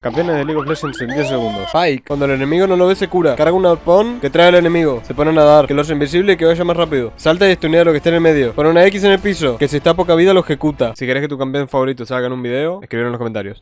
Campeones de League of Legends en 10 segundos. Pike, cuando el enemigo no lo ve se cura. Carga un arpón que trae al enemigo. Se pone a nadar, que lo hace invisible y que vaya más rápido. Salta y estunea lo que esté en el medio. Pone una X en el piso, que si está a poca vida lo ejecuta. Si querés que tu campeón favorito salga en un video, escribir en los comentarios.